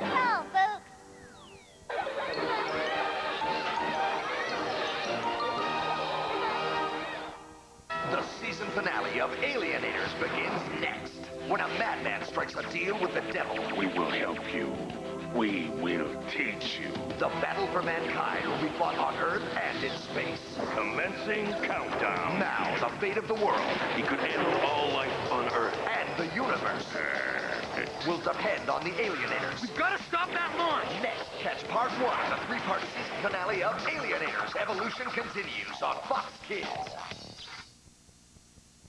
That's all, folks. The season finale of Alienators begins next. When a madman strikes a deal with the devil. We will help you. We will teach you. The battle for mankind will be fought on Earth and in space. Commencing countdown. Now, the fate of the world He could handle universe will depend on the Alienators. We've got to stop that launch! Next, catch part one of the three-part season finale of Alienators. Evolution continues on Fox Kids.